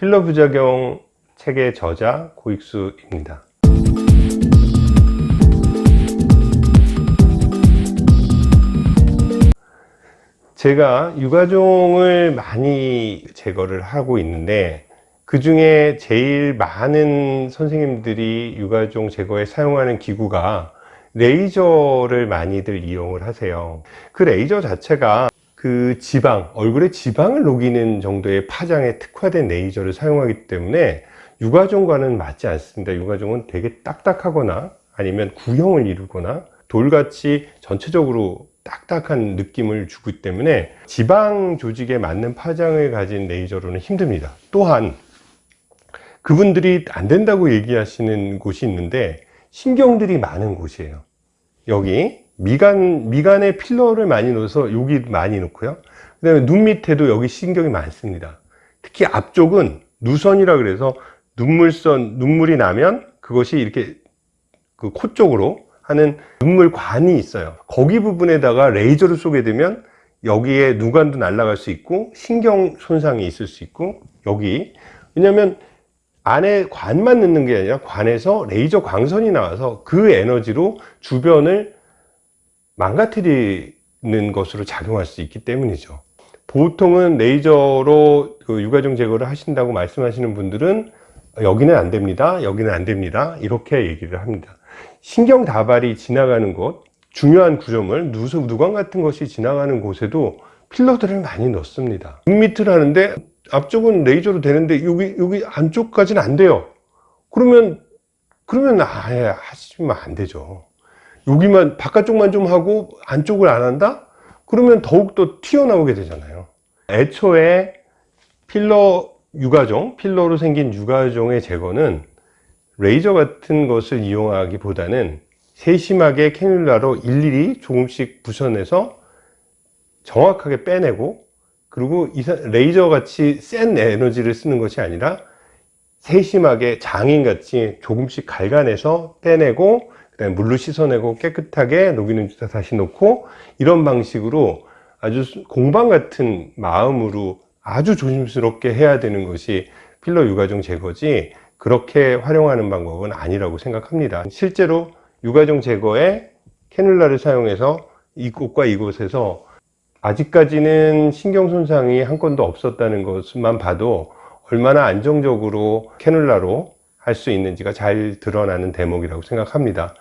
필러 부작용 책의 저자 고익수입니다. 제가 유가종을 많이 제거를 하고 있는데 그 중에 제일 많은 선생님들이 유가종 제거에 사용하는 기구가 레이저를 많이들 이용을 하세요 그 레이저 자체가 그 지방, 얼굴에 지방을 녹이는 정도의 파장에 특화된 레이저를 사용하기 때문에 유가종과는 맞지 않습니다. 유가종은 되게 딱딱하거나 아니면 구형을 이루거나 돌같이 전체적으로 딱딱한 느낌을 주기 때문에 지방 조직에 맞는 파장을 가진 레이저로는 힘듭니다. 또한 그분들이 안 된다고 얘기하시는 곳이 있는데 신경들이 많은 곳이에요. 여기 미간, 미간에 필러를 많이 넣어서 여기 많이 넣고요. 그 다음에 눈 밑에도 여기 신경이 많습니다. 특히 앞쪽은 누선이라 그래서 눈물선 눈물이 나면 그것이 이렇게 그 코 쪽으로 하는 눈물관이 있어요. 거기 부분에다가 레이저를 쏘게 되면 여기에 누관도 날아갈 수 있고 신경 손상이 있을 수 있고 여기. 왜냐하면 안에 관만 넣는 게 아니라 관에서 레이저 광선이 나와서 그 에너지로 주변을 망가뜨리는 것으로 작용할 수 있기 때문이죠. 보통은 레이저로 그 유가종 제거를 하신다고 말씀하시는 분들은 여기는 안 됩니다 여기는 안 됩니다 이렇게 얘기를 합니다. 신경 다발이 지나가는 곳 중요한 구조물 누수, 누광 같은 것이 지나가는 곳에도 필러들을 많이 넣습니다. 눈 밑을 하는데 앞쪽은 레이저로 되는데 여기 여기 안쪽까지는 안 돼요. 그러면 그러면 아예 하시면 안 되죠 여기만 바깥쪽만 좀 하고 안쪽을 안 한다? 그러면 더욱더 튀어나오게 되잖아요. 애초에 필러 육아종 필러로 생긴 육아종의 제거는 레이저 같은 것을 이용하기보다는 세심하게 cannula로 일일이 조금씩 부셔내서 정확하게 빼내고 그리고 레이저 같이 센 에너지를 쓰는 것이 아니라 세심하게 장인같이 조금씩 갈가내서 빼내고 물로 씻어내고 깨끗하게 녹이는 주사 다시 놓고 이런 방식으로 아주 공방 같은 마음으로 아주 조심스럽게 해야 되는 것이 필러 유가종 제거지 그렇게 활용하는 방법은 아니라고 생각합니다. 실제로 유가종 제거에 캐놀라를 사용해서 이곳과 이곳에서 아직까지는 신경 손상이 한 건도 없었다는 것만 봐도 얼마나 안정적으로 캐놀라로 할 수 있는지가 잘 드러나는 대목이라고 생각합니다